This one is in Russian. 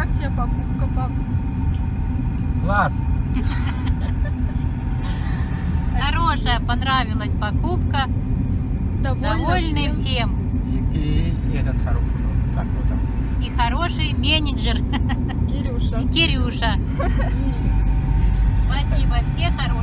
как тебе покупка, пап? Класс. Хорошая, понравилась покупка. Довольны всем? И, этот хороший, как его там. И хороший менеджер Кирюша. Кирюша. Спасибо, все хорошие.